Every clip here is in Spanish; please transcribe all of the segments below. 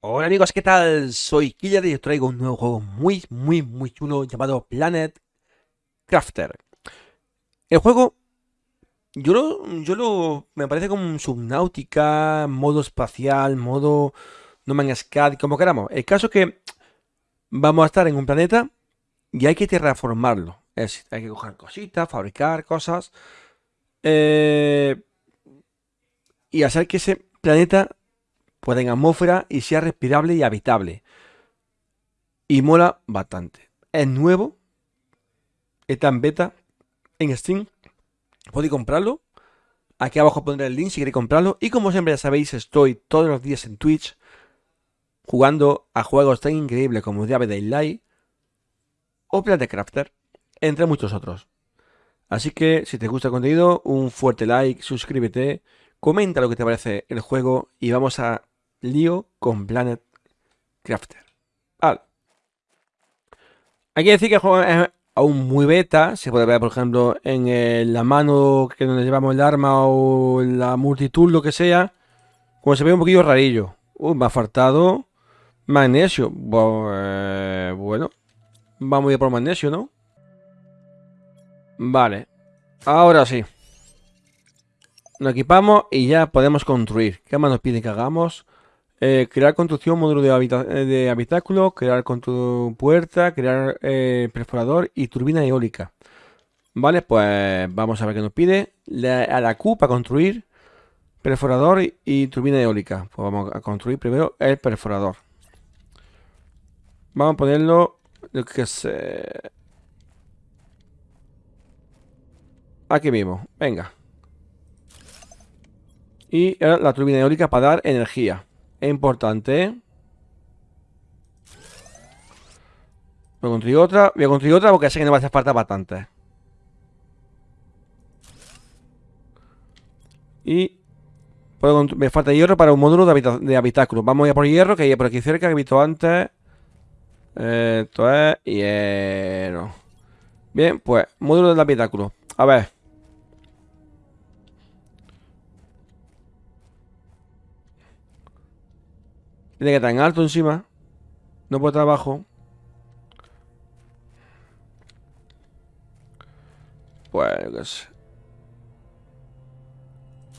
Hola amigos, ¿qué tal? Soy Killer y os traigo un nuevo juego muy, muy, muy chulo llamado Planet Crafter. El juego, yo lo, yo lo, me parece como un subnáutica, modo espacial, modo No Man's Sky, como queramos. El caso es que vamos a estar en un planeta y hay que terraformarlo. Es decir, hay que coger cositas, fabricar cosas eh, y hacer que ese planeta en atmósfera y sea respirable y habitable. Y mola bastante. Es nuevo. Está en beta. En Steam. Podéis comprarlo. Aquí abajo pondré el link si queréis comprarlo. Y como siempre ya sabéis, estoy todos los días en Twitch. Jugando a juegos tan increíbles como Diablo Daylight. O Planet Crafter. Entre muchos otros. Así que si te gusta el contenido, un fuerte like, suscríbete, comenta lo que te parece el juego y vamos a lío con Planet Crafter. Vale. Hay que decir que el juego es aún muy beta. Se puede ver, por ejemplo, en la mano que donde llevamos el arma o la multitud, lo que sea. Como se ve un poquillo rarillo. Me ha faltado magnesio. Eh, bueno, vamos a ir por magnesio, ¿no? Vale. Ahora sí. Nos equipamos y ya podemos construir. ¿Qué más nos pide que hagamos? Eh, crear construcción, módulo de, eh, de habitáculo, crear con puerta, crear eh, perforador y turbina eólica. Vale, pues vamos a ver qué nos pide. a la Q para construir perforador y, turbina eólica. Pues vamos a construir primero el perforador. Vamos a ponerlo, lo que sé... Aquí mismo, venga. Y la turbina eólica para dar energía importante. Voy a construir otra. Voy a construir otra porque sé que no va a hacer falta bastante. Y me falta hierro para un módulo de, habitáculo. Vamos a ir por hierro, que hay por aquí cerca, que he visto antes. Esto es hierro. Bien, pues, módulo de habitáculo. A ver. Tiene que estar en alto encima. No puede estar abajo. Pues,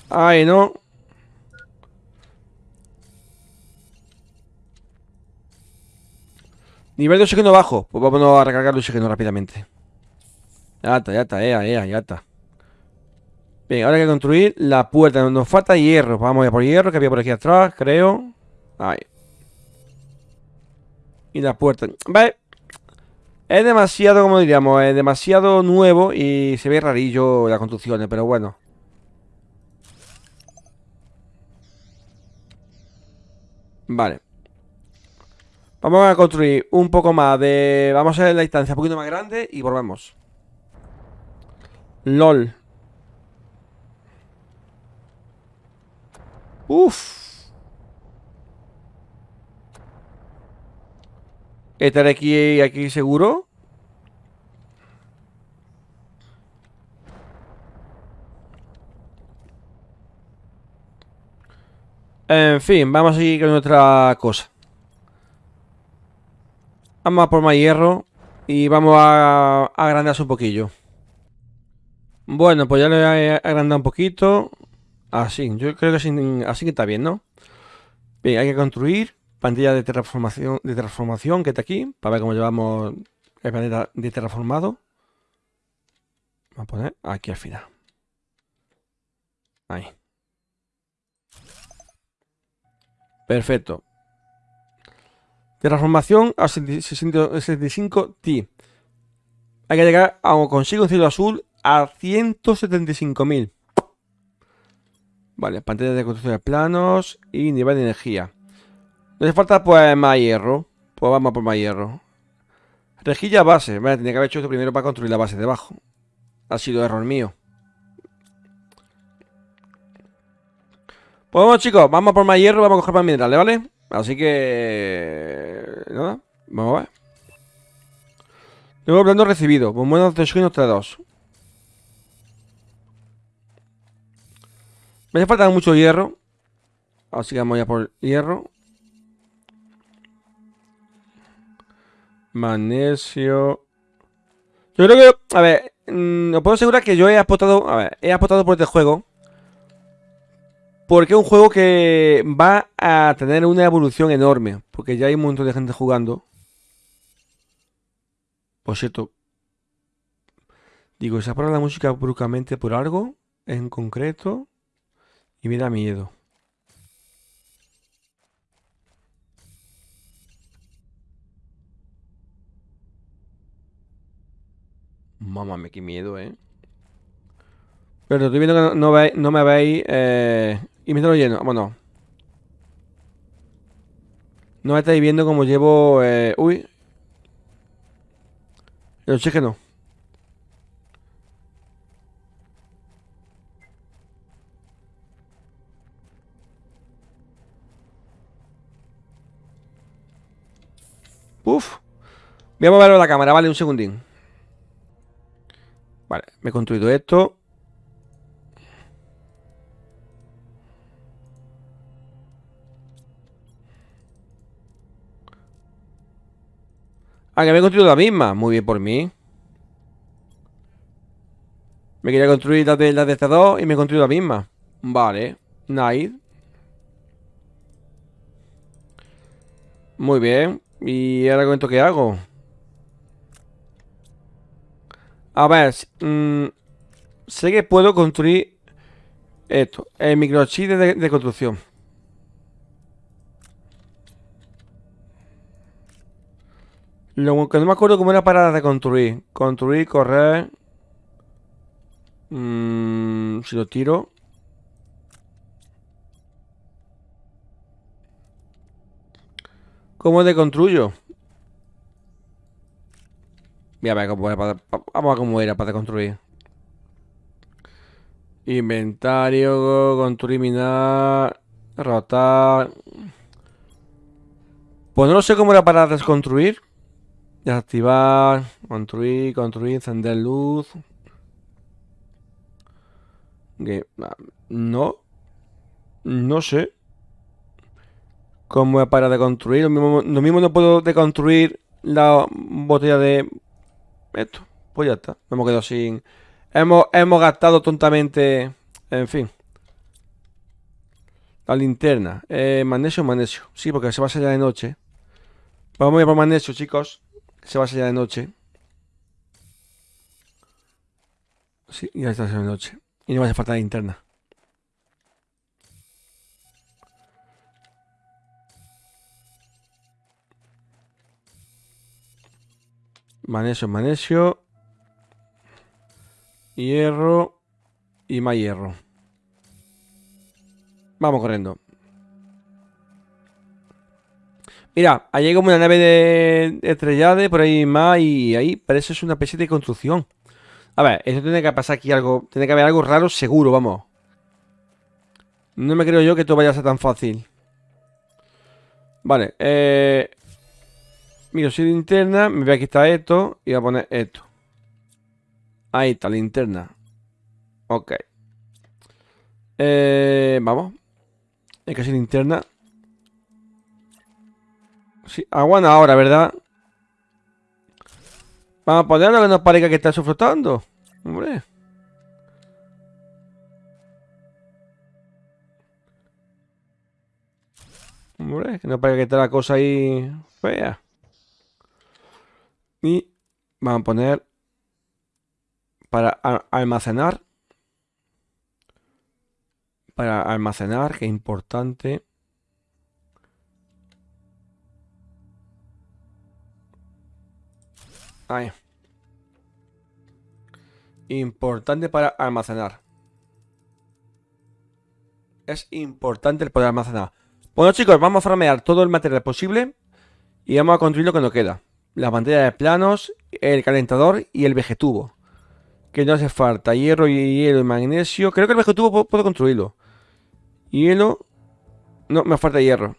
Ay, no. Nivel de oxígeno bajo. Pues vamos a recargar el oxígeno rápidamente. Ya está, ya está, ya, ya, ya está. Bien, ahora hay que construir la puerta. Nos falta hierro. Vamos a ir por hierro, que había por aquí atrás, creo. Ahí. Y la puerta. Vale. Es demasiado, como diríamos, es demasiado nuevo y se ve rarillo las construcciones, pero bueno. Vale. Vamos a construir un poco más de... Vamos a hacer la distancia un poquito más grande y volvemos. LOL. Uf. Estar aquí, aquí seguro. En fin, vamos a seguir con otra cosa. Vamos a por más hierro y vamos a agrandarse un poquillo. Bueno, pues ya lo he agrandado un poquito. Así, yo creo que así, así que está bien, ¿no? Bien, hay que construir pantalla de transformación, que está aquí, para ver cómo llevamos el planeta de terraformado. Vamos a poner aquí al final. Ahí. Perfecto. Terraformación a 65T. Hay que llegar a consigo un cielo azul a 175.000. Vale, pantalla de construcción de planos y nivel de energía. Nos hace falta pues más hierro. Pues vamos por más hierro. Rejilla base. Vale, tenía que haber hecho esto primero para construir la base debajo. Ha sido error mío. Pues vamos chicos, vamos por más hierro, vamos a coger más minerales, ¿vale? Así que... Nada, vamos a ver. Tengo hablando recibido. Bombonas de oxígeno 3-2. Me hace falta mucho hierro. Así que vamos ya por hierro. Magnesio. Yo creo que, a ver, mm, os puedo asegurar que yo he apostado, a ver, he apostado por este juego. Porque es un juego que va a tener una evolución enorme. Porque ya hay un montón de gente jugando. Por cierto. Digo, ¿se ha la música bruscamente por algo en concreto? Y me da miedo. Mamá, qué miedo, ¿eh? Pero estoy viendo que no, no, me veis eh, y me estoy lleno. Vámonos. No me estáis viendo como llevo... Eh, uy. El oxígeno. Uf. Voy a mover la cámara, vale, un segundín. Vale, me he construido esto. Ah, que me he construido la misma. Muy bien por mí. Me quería construir la de, la de este 2 y me he construido la misma. Vale. Nice. Muy bien. ¿Y ahora con esto qué hago? A ver, mm, sé que puedo construir esto, el microchip de, de construcción. Lo que no me acuerdo cómo era para de construir. Construir, correr. Mm, si lo tiro. ¿Cómo deconstruyo? Voy a ver cómo era para, vamos a ver cómo era para construir. Inventario, construir, minar, rotar. Pues no sé cómo era para desconstruir. Desactivar, construir, construir, encender luz. No. No sé. ¿Cómo es para deconstruir? Lo mismo, lo mismo no puedo deconstruir la botella de esto. Pues ya está. hemos quedado sin... Hemos, hemos gastado tontamente... En fin. La linterna. Eh, magnesio, magnesio. Sí, porque se va a hacer ya de noche. Vamos a ir por magnesio, chicos. Se va a hacer ya de noche. Sí, ya está de noche. Y no va a hacer falta la linterna. Magnesio, magnesio. Hierro. Y más hierro. Vamos corriendo. Mira, hay como una nave de estrellada, por ahí más, y ahí parece es una especie de construcción. A ver, eso tiene que pasar aquí algo. Tiene que haber algo raro seguro, vamos. No me creo yo que esto vaya a ser tan fácil. Vale, eh... Mira, si linterna, me voy a quitar esto y voy a poner esto. Ahí está, linterna. Ok. Eh, vamos. Hay que ser linterna. Sí, aguanta ahora, ¿verdad? Vamos a ponerlo que nos parezca que está sofrotando. Hombre. Hombre, que no parezca que está la cosa ahí fea. Y vamos a poner para almacenar. Para almacenar, que importante. Ahí. Importante para almacenar. Es importante el poder almacenar. Bueno chicos, vamos a farmear todo el material posible. Y vamos a construir lo que nos queda la pantalla de planos, el calentador y el vegetubo. Que no hace falta. Hierro y hielo y magnesio. Creo que el vegetubo puedo, construirlo. Hielo. No, me falta hierro.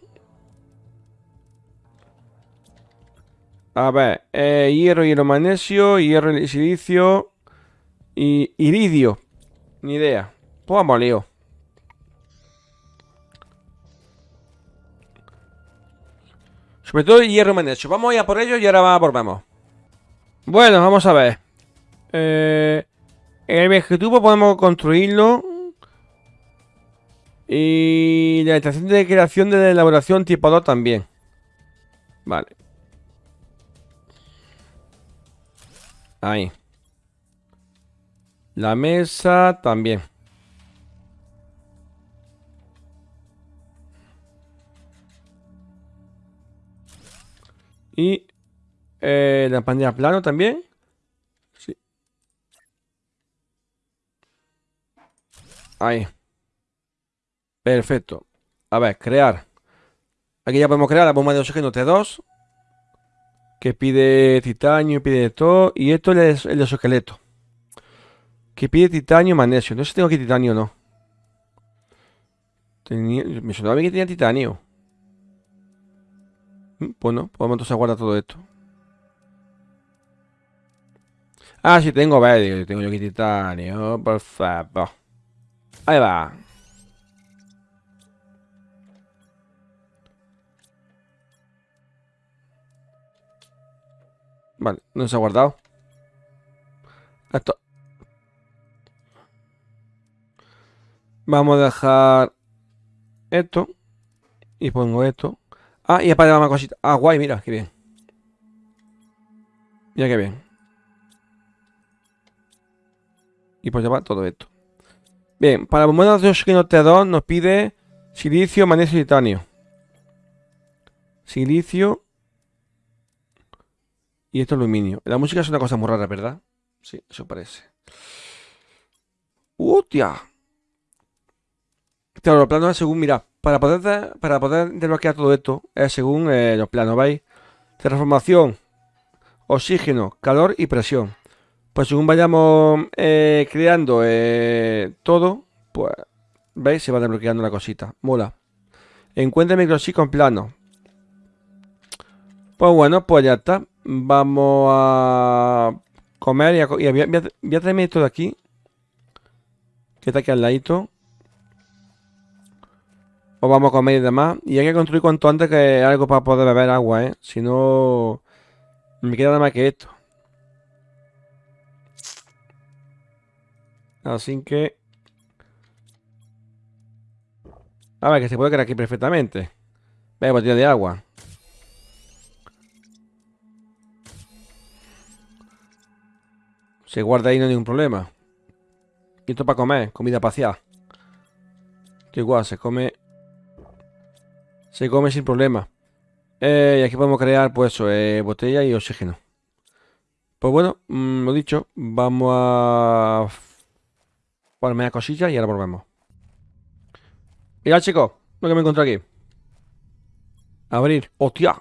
A ver. Eh, hierro, hielo, magnesio. Hierro, silicio. Y iridio. Ni idea. Pues vamos, lío. Sobre todo hierro magnesio. Vamos a ir a por ello y ahora volvemos. Bueno, vamos a ver. Eh, el vegetubo podemos construirlo. Y la estación de creación de elaboración tipo 2 también. Vale. Ahí. La mesa también. Y eh, la pantalla plano también. Sí. Ahí. Perfecto. A ver, crear. Aquí ya podemos crear la bomba de oxígeno T2. Que pide titanio, pide todo. Y esto es el exoesqueleto. Que pide titanio y magnesio. No sé si tengo aquí titanio o no. me sonaba bien que tenía titanio. Mm, bueno, podemos entonces guardar todo esto. Ah, sí, tengo, vale, tengo yo aquí titanio, por favor. Ahí va. Vale, no se ha guardado. Esto. Vamos a dejar esto. Y pongo esto. Ah, y para más cosita. Ah, guay, mira, qué bien. Mira qué bien. Y pues llevar todo esto. Bien, para bombonas de oxígeno T2 nos pide silicio, magnesio y titanio. Silicio. Y esto aluminio. La música es una cosa muy rara, ¿verdad? Sí, eso parece. ¡Hostia! Claro, los planos según, mira, para poder, para poder desbloquear todo esto, es según eh, los planos, ¿veis? Transformación, oxígeno, calor y presión. Pues según vayamos eh, creando eh, todo, pues, ¿veis? Se va desbloqueando la cosita. Mola. Encuentra microchip con plano. Pues bueno, pues ya está. Vamos a comer y, a, y voy, a, traerme esto de aquí. Que está aquí al ladito. O vamos a comer y demás. Y hay que construir cuanto antes que algo para poder beber agua, ¿eh? Si no, me queda nada más que esto. Así que... A ver, que se puede quedar aquí perfectamente. Ve, botella de agua. Se guarda ahí, no hay ningún problema. Y esto para comer, comida pacial. Que igual, se come... Se come sin problema. Eh, y aquí podemos crear, pues eso, eh, botella y oxígeno. Pues bueno, mm, lo dicho, vamos a Ponerme la cosilla y ahora volvemos. Mira, chicos, lo que me encontré aquí. Abrir. ¡Hostia!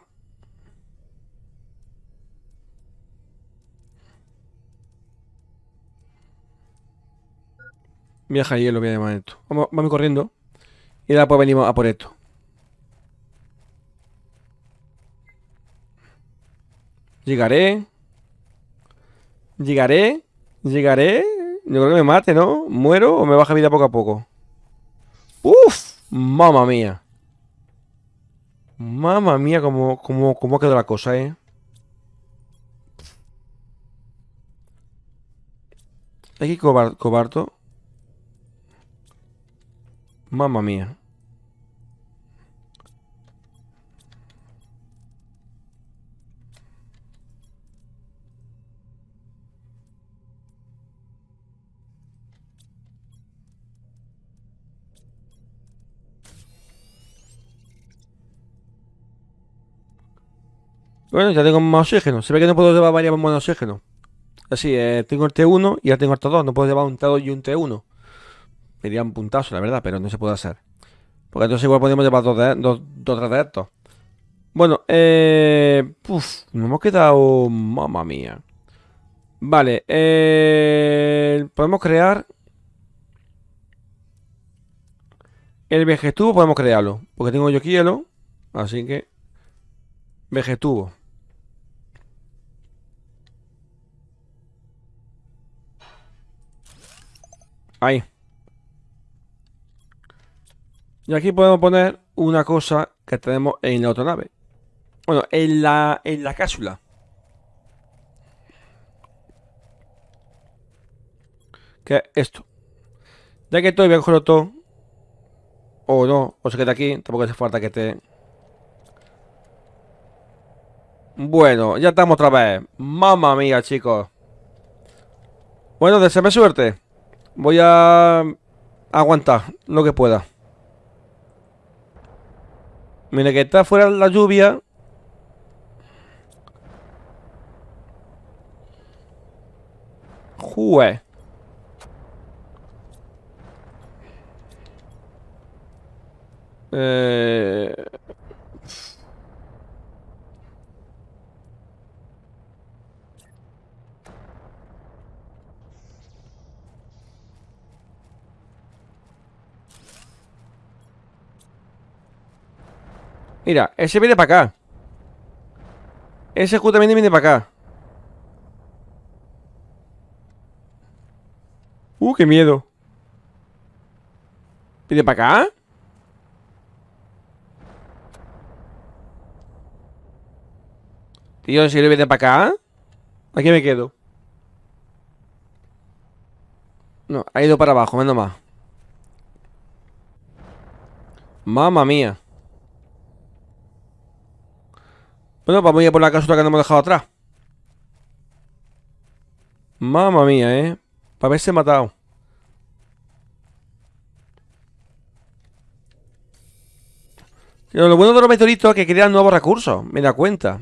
Viaja hielo, voy a llamar esto. Vamos, vamos corriendo. Y ahora pues venimos a por esto. Llegaré. Llegaré. Llegaré. Yo creo que me mate, ¿no? ¿Muero o me baja vida poco a poco? ¡Uf! ¡Mamma mía! Mamma mía, cómo, cómo, cómo quedó la cosa, ¿eh? Aquí cobarto. Mamma mía. Bueno, ya tengo más oxígeno. Se ve que no puedo llevar varias bombas de oxígeno. Así, eh, tengo el T1 y ya tengo el T2. No puedo llevar un T2 y un T1. Sería un puntazo, la verdad, pero no se puede hacer. Porque entonces igual podríamos llevar dos, de, dos, dos de estos. Bueno, eh... Uf, nos hemos quedado... Mamma mía. Vale, eh... Podemos crear... El vegetubo podemos crearlo. Porque tengo yo hielo. Así que... Vegetubo. Ahí. Y aquí podemos poner una cosa que tenemos en la otra nave. Bueno, en la, en la cápsula. ¿Qué esto? Ya que estoy, voy a. O no, o se queda aquí. Tampoco hace falta que te... Bueno, ya estamos otra vez. Mamma mía, chicos. Bueno, deseame suerte. Voy a aguantar lo que pueda. Mira que está fuera la lluvia. Jue. Eh... Mira, ese viene para acá. Ese justamente viene para acá. Uh, qué miedo. ¿Viene para acá? Tío, si le viene para acá? Aquí me quedo. No, ha ido para abajo, menos más. Mamma mía. Bueno, vamos a ir por la casota que nos hemos dejado atrás. Mamma mía, ¿eh? Para haberse matado. Pero lo bueno de los meteoritos es que crean nuevos recursos. Me da cuenta.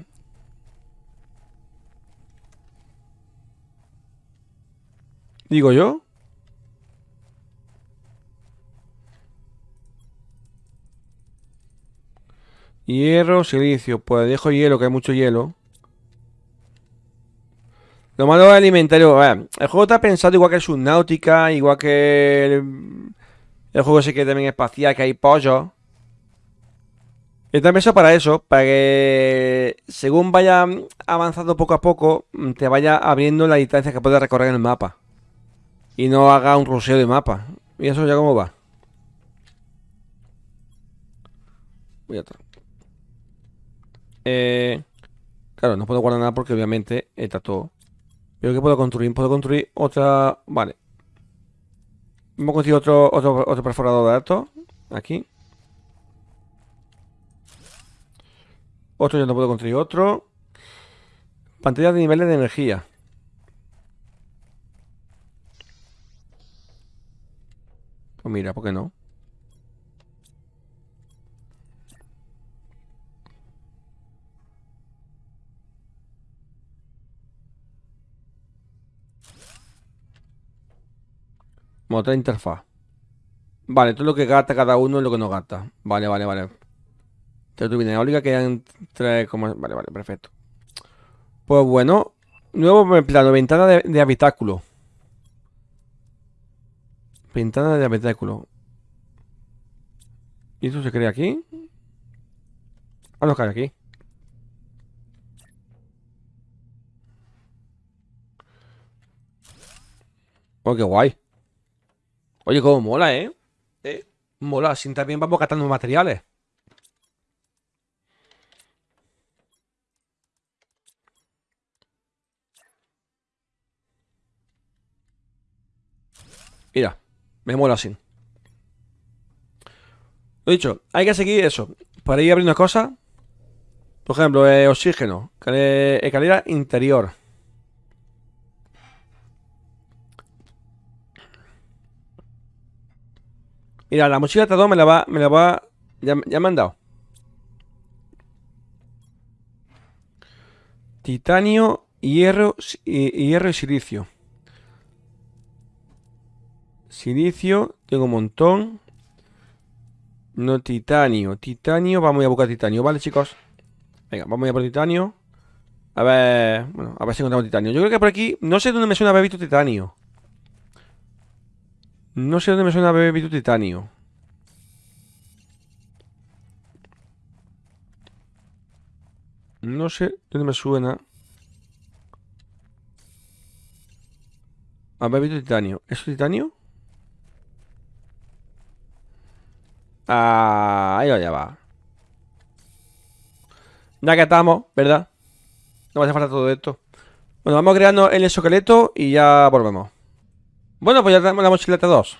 Digo yo. Hierro, silicio. Pues dejo hielo, que hay mucho hielo. Lo malo es el alimentario. el juego está pensado igual que Subnautica, igual que el, el juego ese que también es espacial, que hay pollo. Está pensado para eso, para que según vaya avanzando poco a poco, te vaya abriendo la distancia que puedes recorrer en el mapa. Y no haga un ruseo de mapa. ¿Y eso ya cómo va? Voy a eh, claro, no puedo guardar nada porque obviamente está todo. Pero ¿qué puedo construir? Puedo construir otra... Vale. Vamos a construir otro, otro, otro perforador de datos. Aquí. Otro ya no puedo construir otro. Pantalla de niveles de energía. Pues mira, ¿por qué no? Otra interfaz. Vale, todo lo que gasta cada uno es lo que no gasta. Vale, vale, vale. Turbina eólica quedan tres como... Vale, vale, perfecto. Pues bueno. Nuevo plano, ventana de, habitáculo. Ventana de habitáculo. ¿Y eso se crea aquí? Ah, no cae aquí. Oh, qué guay. Oye, cómo mola, ¿eh? ¿eh? Mola, así también vamos gastando materiales. Mira, me mola así. Lo dicho, hay que seguir eso. Para ir abriendo cosas. Por ejemplo, eh, oxígeno. Escalera interior. Mira, la mochila de me la va, me la va, ya, me han dado. Titanio, hierro, y, hierro y silicio. Silicio, tengo un montón. No, titanio. Titanio, vamos a buscar titanio, ¿vale, chicos? Venga, vamos a ir por titanio. A ver, bueno, a ver si encontramos titanio. Yo creo que por aquí, no sé dónde me suena haber visto titanio. No sé dónde me suena haber visto titanio. No sé dónde me suena. Haber visto titanio. ¿Es titanio? Ah, ahí ya va. Ya que estamos, ¿verdad? No va a hacer falta todo esto. Bueno, vamos creando el exoesqueleto y ya volvemos. Bueno, pues ya tenemos la mochileta 2.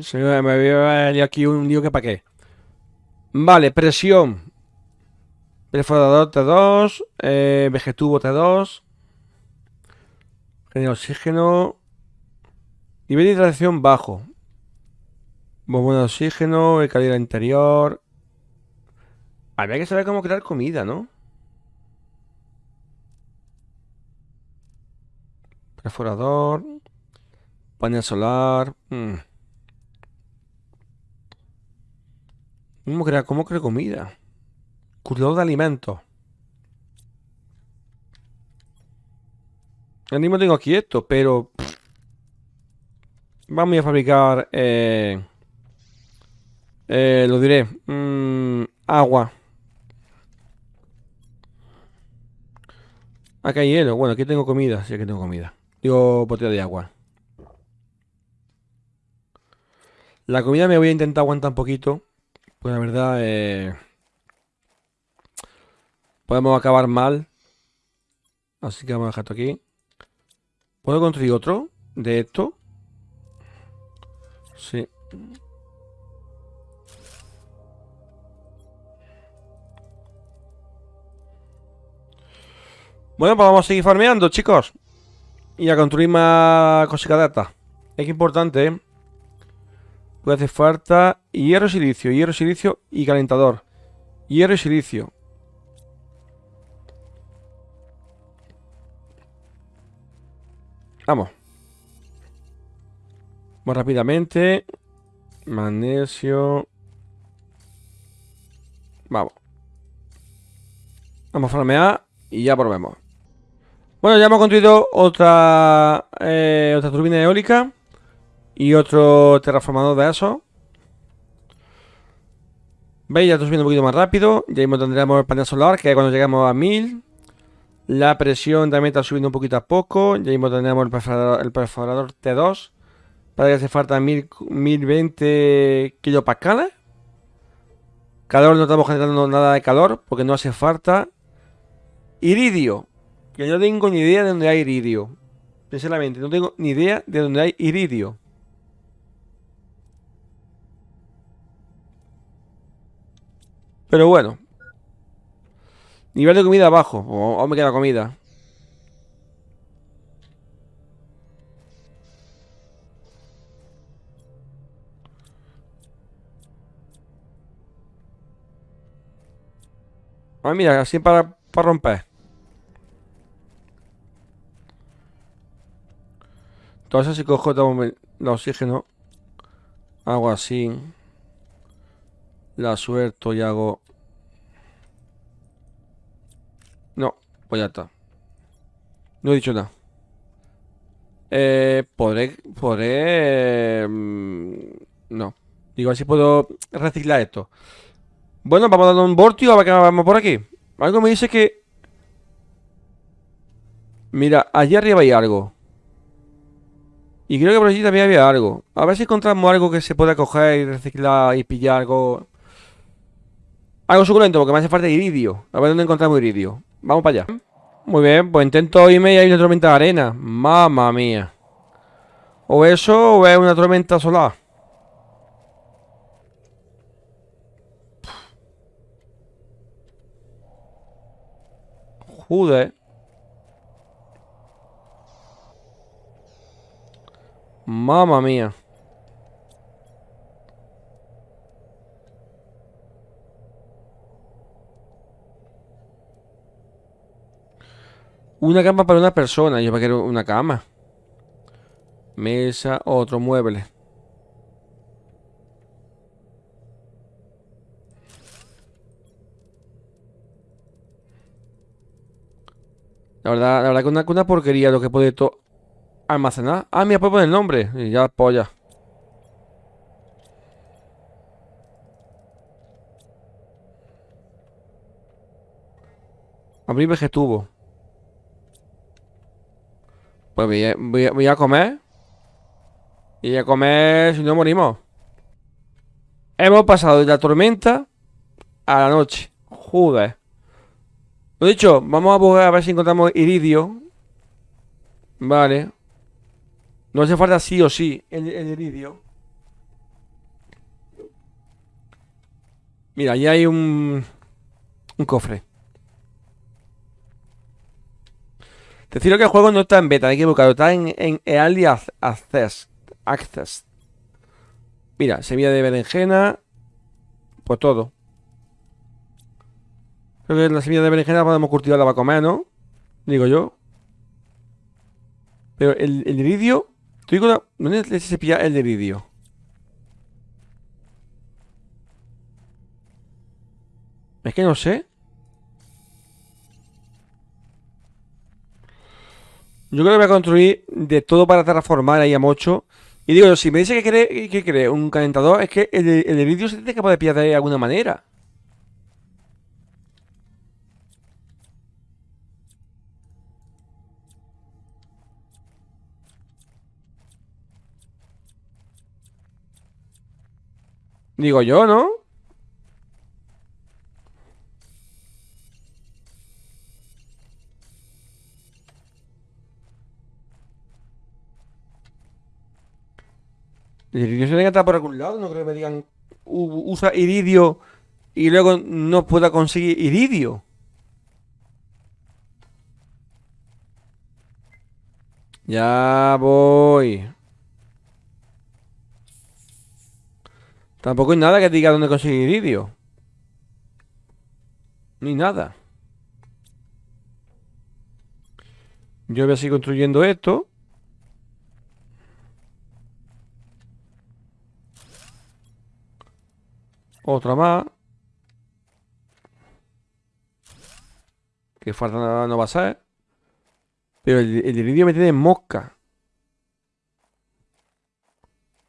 Se me había aquí un lío que para qué. Vale, presión. Perforador T2. Eh, vegetubo T2. Genera oxígeno. Nivel de hidratación bajo. Bombón de oxígeno, el calidad interior. Habría que saber cómo crear comida, ¿no? Perforador. Panel solar. Mm. ¿Cómo crear, cómo crear comida? Curador de alimentos. Ahora mismo tengo aquí esto, pero... Vamos a fabricar... Eh, eh, lo diré. Mm, agua. Acá hay hielo. Bueno, aquí tengo comida. Sí, aquí tengo comida. Digo, botella de agua. La comida me voy a intentar aguantar un poquito. Pues la verdad, eh, podemos acabar mal. Así que vamos a dejar esto aquí. ¿Puedo construir otro de esto? Sí. Bueno, pues vamos a seguir farmeando, chicos. Y a construir más cositas de estas. Es que importante, ¿eh? Puede hacer falta hierro, silicio, hierro, silicio y calentador. Hierro y silicio. Vamos. Vamos rápidamente. Magnesio. Vamos. Vamos a farmear y ya volvemos. Bueno, ya hemos construido otra, eh, otra turbina eólica. Y otro terraformador de eso. ¿Veis? Ya está subiendo un poquito más rápido. Ya mismo tendremos el panel solar, que cuando llegamos a 1000. La presión también está subiendo un poquito a poco. Ya mismo tendremos el perforador, T2. Para que hace falta 1020 kilopascales. Calor no estamos generando nada de calor porque no hace falta. Iridio. Que no tengo ni idea de dónde hay iridio. Sinceramente, no tengo ni idea de dónde hay iridio. Pero bueno. Nivel de comida bajo. O, me queda comida. Ah, mira, así para, para romper. Entonces si cojo el oxígeno. Hago así. La suelto y hago... No, pues ya está. No he dicho nada. Eh, podré... Podré... Mm, no. Digo, así puedo reciclar esto. Bueno, vamos a dar un voltio a ver qué vamos por aquí. Algo me dice que... Mira, allí arriba hay algo. Y creo que por allí también había algo. A ver si encontramos algo que se pueda coger y reciclar y pillar algo algo suculento porque me hace falta iridio. A ver dónde encontramos iridio. Vamos para allá. Muy bien, pues intento irme y hay una tormenta de arena. Mamma mía. O eso o es una tormenta solar. Joder. Mamma mía. Una cama para una persona. Yo quiero una cama. Mesa, otro mueble. La verdad, la verdad que una, una porquería lo que puede todo almacenar. Ah, mira, puedo poner el nombre. Y ya, polla. Abrir vegetubo. Pues voy a, comer. Y a comer si no morimos. Hemos pasado de la tormenta a la noche. Joder. Lo dicho, vamos a buscar a ver si encontramos iridio. Vale. No hace falta sí o sí el, iridio. Mira, ahí hay un, un cofre. Deciros que el juego no está en beta, hay que buscarlo. Está en, en Early Access. Mira, semilla de berenjena. Pues todo. Creo que la semilla de berenjena podemos cultivarla para comer, ¿no? Digo yo. Pero el, el iridio. ¿Dónde se pilla el iridio? Es que no sé. Yo creo que voy a construir de todo para transformar ahí a Mocho. Y digo, si me dice que quiere, que quiere un calentador, es que el, el iridio se tiene que poder pillar de alguna manera. Digo yo, ¿no? El iridio se tiene que estar por algún lado, no creo que me digan usa iridio y luego no pueda conseguir iridio. Ya voy. Tampoco hay nada que diga dónde conseguir iridio. Ni nada. Yo voy a seguir construyendo esto. Otra más. Que falta no va a ser. Pero el, el iridio me tiene mosca.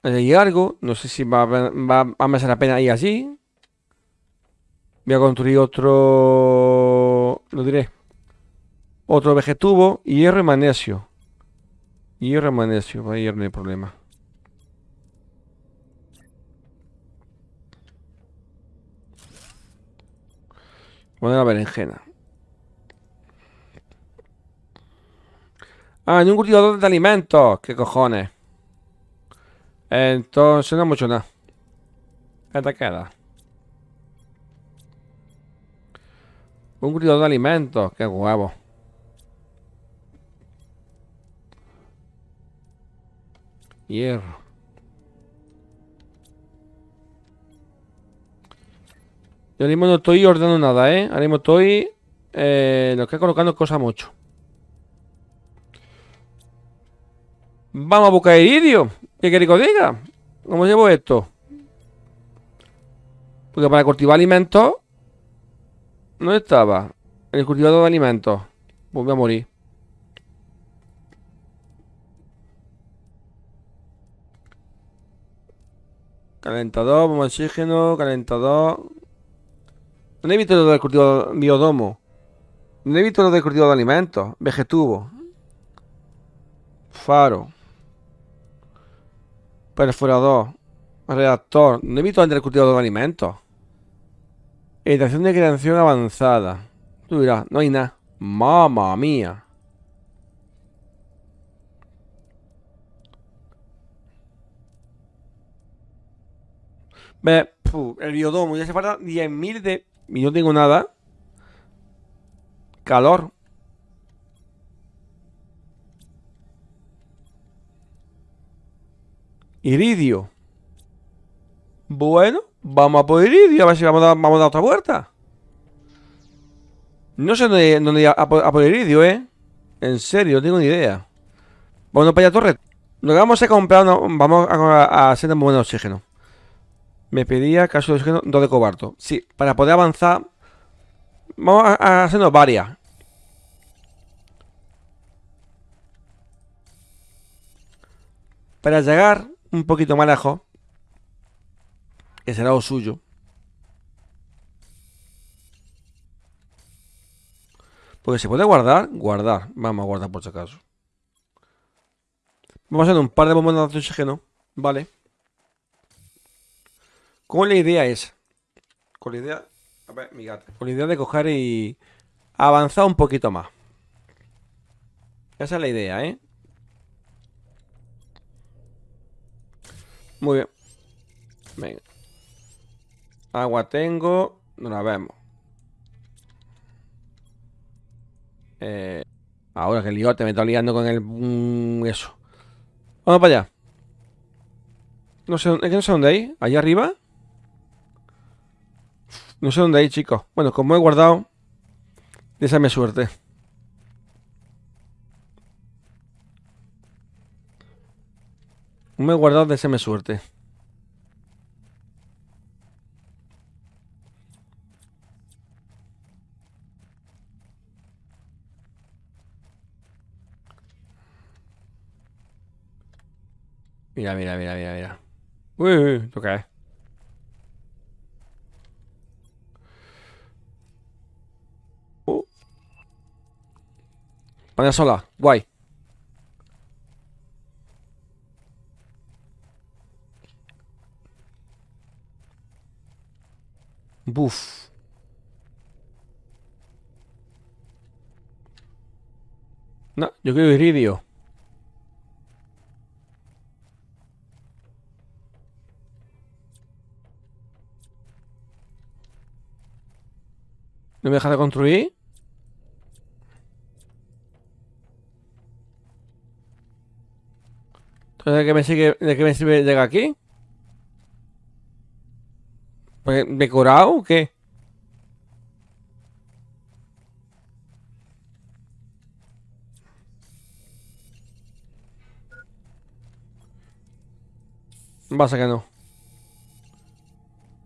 Hay algo. No sé si va, va, a merecer la pena ir así. Voy a construir otro... Lo diré. Otro vegetubo. Hierro y magnesio. Hierro y magnesio. Ahí no hay problema. Poner la berenjena. Ah, en un cultivador de alimentos. ¿Qué cojones? Entonces no mucho nada. ¿Qué te queda? Un cultivador de alimentos. Qué huevo. Hierro. Yo mismo no estoy ordenando nada, ¿eh? Ahora mismo estoy... Eh, lo que colocando cosas mucho. Vamos a buscar iridio. ¿Qué quiere que os diga? ¿Cómo llevo esto? Porque para cultivar alimentos... No estaba. El cultivador de alimentos. Pues voy a morir. Calentador, bomba oxígeno, calentador. ¿Dónde he visto lo del cultivo biodomo? ¿Dónde he visto lo del cultivo de alimentos? Vegetubo. Faro. Perforador. Reactor. ¿Dónde he visto el cultivo de alimentos? Editación de creación avanzada. Tú dirás, no hay nada. Mamma mía. Ve, el biodomo, ya se falta 10.000 de y no tengo nada. Calor. Iridio. Bueno, vamos a por Iridio, a ver si vamos a dar, vamos a otra vuelta. No sé dónde, dónde a, por Iridio, ¿eh? En serio, no tengo ni idea. Bueno, para allá, torre. Lo que vamos a comprar, vamos a, a hacer un buen oxígeno. Me pedía caso de oxígeno 2 de cobalto. Sí, para poder avanzar. Vamos a, hacernos varias. Para llegar un poquito más lejos. Que será lo suyo. Porque se puede guardar, guardar. Vamos a guardar por si acaso. Vamos a hacer un par de bombas de oxígeno. Vale. ¿Cómo la idea es? Con la idea... A ver, mi gato. Con la idea de coger y... avanzado un poquito más. Esa es la idea, ¿eh? Muy bien. Venga. Agua tengo. No la vemos. Eh, ahora que el liote me está liando con el... Mm, eso. Vamos para allá. No sé, es que no sé dónde hay. ¿Allá arriba? No sé dónde hay, chicos. Bueno, como he guardado, déjame suerte. Me he guardado, déjame suerte. Mira, mira, mira, mira, mira. Uy, uy, toca, Uh. Vaya sola, guay. Buf. No, yo quiero iridio. ¿No me deja de construir? Entonces, ¿de qué me, sigue, de qué me sirve llegar aquí? Pues, ¿Decorado o qué? Pasa que no.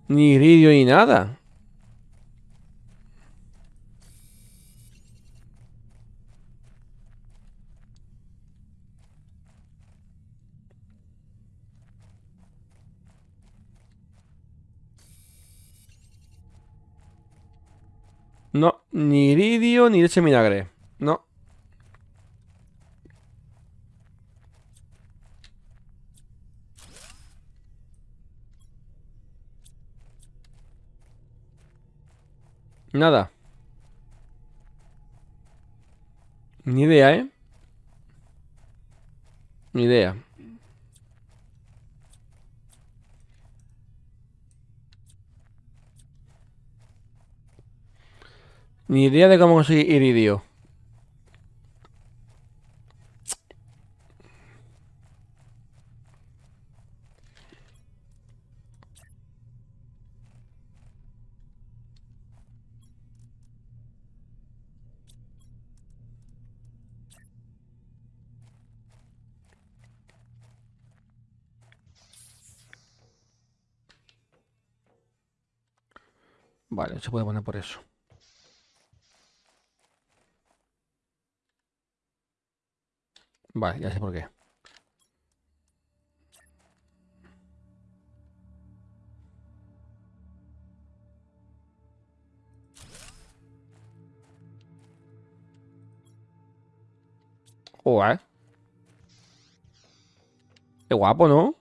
Ni iridio ni nada. No, ni iridio ni leche vinagre. No. Nada. Ni idea, ¿eh? Ni idea. Ni idea de cómo conseguir iridio. Vale, se puede poner por eso. Vale, ya sé por qué. Qué guapo, ¿no?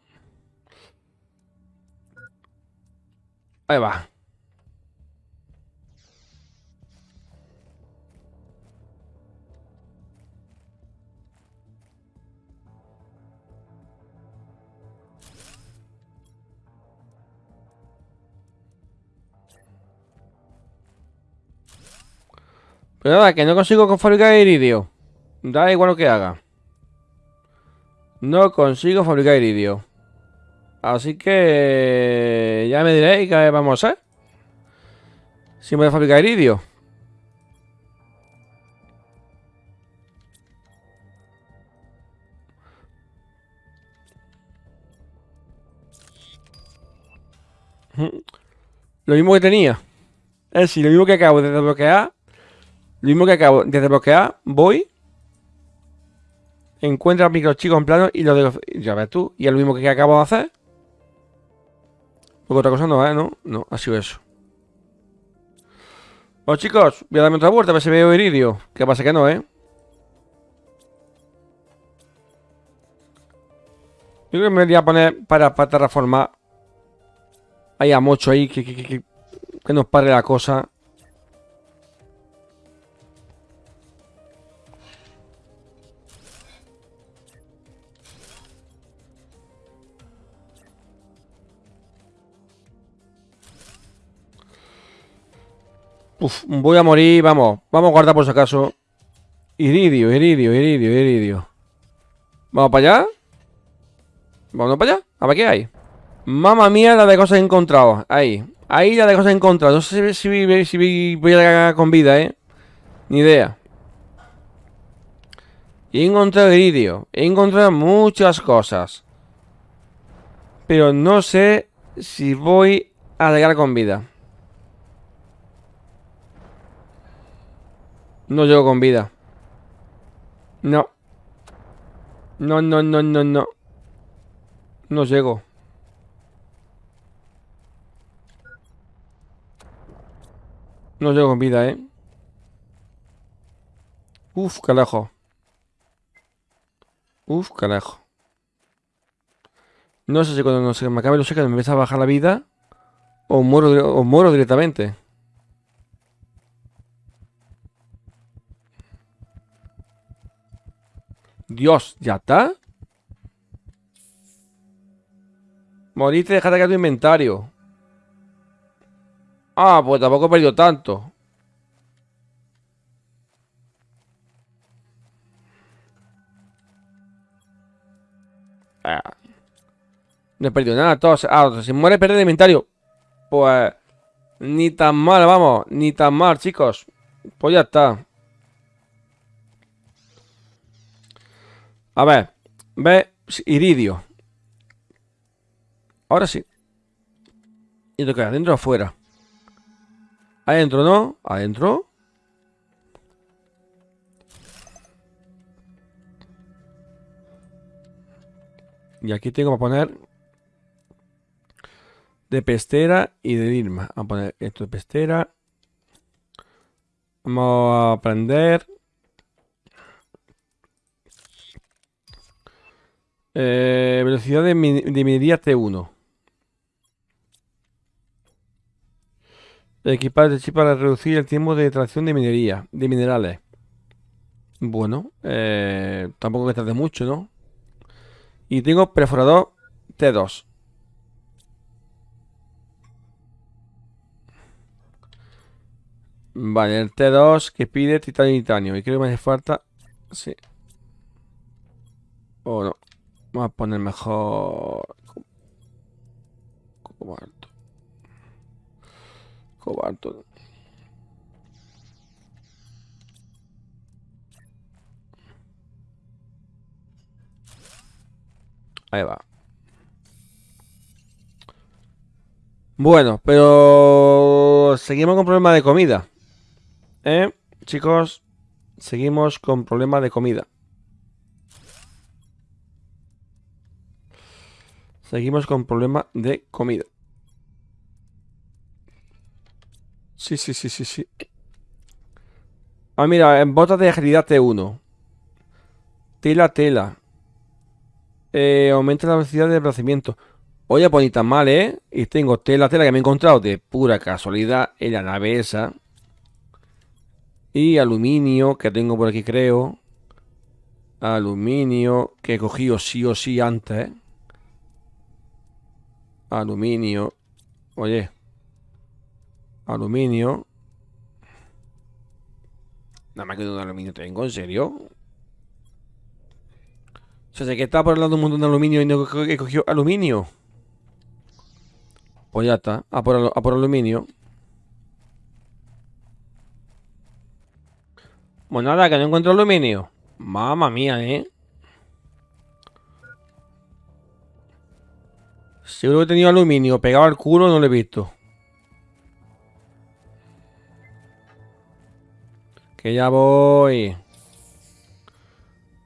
Ahí va. Pero nada, que no consigo fabricar iridio. Da igual lo que haga. No consigo fabricar iridio. Así que... Ya me diréis qué vamos a hacer. Si me voy a fabricar iridio. Lo mismo que tenía. Es decir, lo mismo que acabo de desbloquear lo mismo que acabo de desbloquear, voy. Encuentra microchicos en plano y lo de Ya ves tú. Y es lo mismo que acabo de hacer. Porque otra cosa no, ¿eh? No, no, ha sido eso. Bueno, chicos, voy a darme otra vuelta a ver si veo iridio. Que pasa que no, ¿eh? Yo creo que me voy a poner para, para terraformar. Hay a mucho ahí que, que, que, que nos pare la cosa. Voy a morir, vamos. Vamos a guardar por si acaso. Iridio, iridio, iridio, iridio. ¿Vamos para allá? ¿Vamos para allá? A ver qué hay. Mamma mía la de cosas encontradas. Ahí. Ahí la de cosas encontradas. No sé si, si voy a llegar con vida, ¿eh? Ni idea. He encontrado iridio. He encontrado muchas cosas. Pero no sé si voy a llegar con vida. No llego con vida. No. No, no, no, no, no. No llego. No llego con vida, ¿eh? Uf, carajo. Uf, carajo. No sé si cuando no se me acabe los que me empieza a bajar la vida o muero, o muero directamente. Dios, ¿ya está? Moriste, déjate caer tu inventario. Ah, pues tampoco he perdido tanto. Ah. No he perdido nada, todos. Ah, si muere perder el inventario. Pues... Ni tan mal, vamos. Ni tan mal, chicos. Pues ya está. A ver. Ve. Iridio. Ahora sí. ¿Y lo que ¿Adentro o afuera? Adentro, ¿no? Adentro. Y aquí tengo que poner de pestera y de Irma. Vamos a poner esto de pestera. Vamos a aprender. Eh, velocidad de, minería T1. Equipar de chip para reducir el tiempo de extracción de minería, de minerales. Bueno, eh, tampoco que tarde mucho, ¿no? Y tengo perforador T2. Vale, el T2 que pide titanio y titanio. Y creo que me hace falta... Sí. O no. Vamos a poner mejor... Cobalto. Cobalto. Ahí va. Bueno, pero seguimos con problemas de comida. ¿Eh? Chicos, seguimos con problemas de comida. Seguimos con problema de comida. Sí, sí, sí, sí, sí. Ah, mira, en botas de agilidad T1. Tela, tela. Eh, aumenta la velocidad de desplazamiento. Oye, pues ni tan mal, ¿eh? Y tengo tela, tela que me he encontrado de pura casualidad en la nave esa. Y aluminio, que tengo por aquí, creo. Aluminio, que he cogido sí o sí antes. Aluminio. Oye. Aluminio. Nada más que un aluminio tengo, ¿en serio? O sea, sé que está por el lado un montón de aluminio y no he aluminio. Pues ya está. A por, a por aluminio. Pues nada, que no encuentro aluminio. Mamma mía, ¿eh? Seguro que he tenido aluminio pegado al culo, no lo he visto. Que ya voy.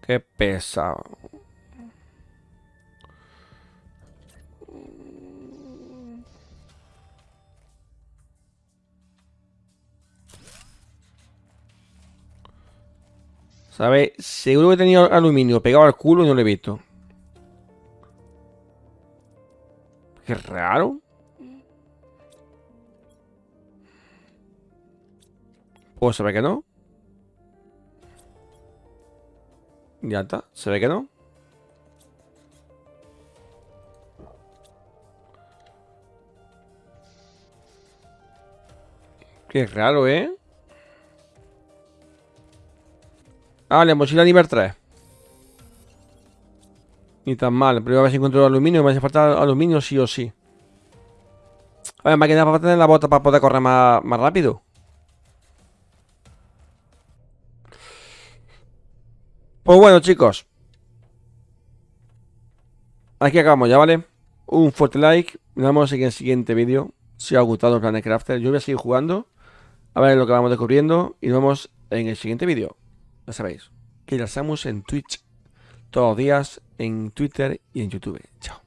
Qué pesado. ¿Sabes? Seguro que he tenido aluminio pegado al culo y no lo he visto. Qué raro. Pues se ve que no. Ya está, se ve que no. Qué raro, ¿eh? Ah, la mochila nivel 3. Ni tan mal. Ver si encuentro aluminio. Me hace falta aluminio sí o sí. A ver, máquina para tener la bota para poder correr más, más rápido. Pues bueno, chicos. Aquí acabamos ya, ¿vale? Un fuerte like. Nos vemos en el siguiente vídeo. Si os ha gustado Planet Crafter, yo voy a seguir jugando. A ver lo que vamos descubriendo. Y nos vemos en el siguiente vídeo. Ya sabéis. Que ya estamos en Twitch. Todos los días. En Twitter y en YouTube. Chao.